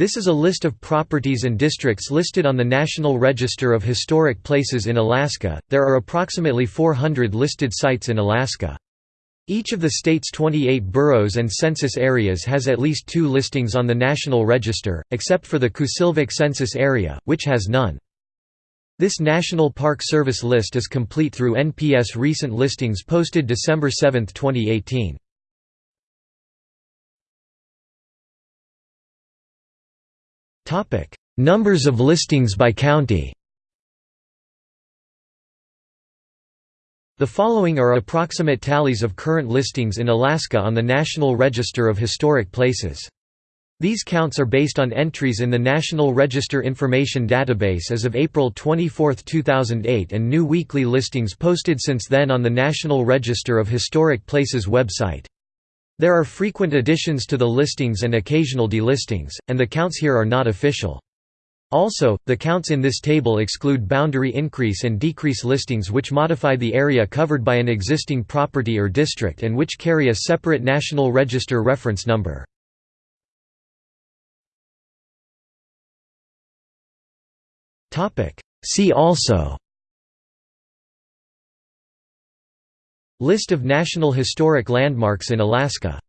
This is a list of properties and districts listed on the National Register of Historic Places in Alaska. There are approximately 400 listed sites in Alaska. Each of the state's 28 boroughs and census areas has at least two listings on the National Register, except for the Kusilvak Census Area, which has none. This National Park Service list is complete through NPS recent listings posted December 7, 2018. Numbers of listings by county The following are approximate tallies of current listings in Alaska on the National Register of Historic Places. These counts are based on entries in the National Register Information Database as of April 24, 2008 and new weekly listings posted since then on the National Register of Historic Places website. There are frequent additions to the listings and occasional delistings, and the counts here are not official. Also, the counts in this table exclude boundary increase and decrease listings which modify the area covered by an existing property or district and which carry a separate National Register reference number. See also List of National Historic Landmarks in Alaska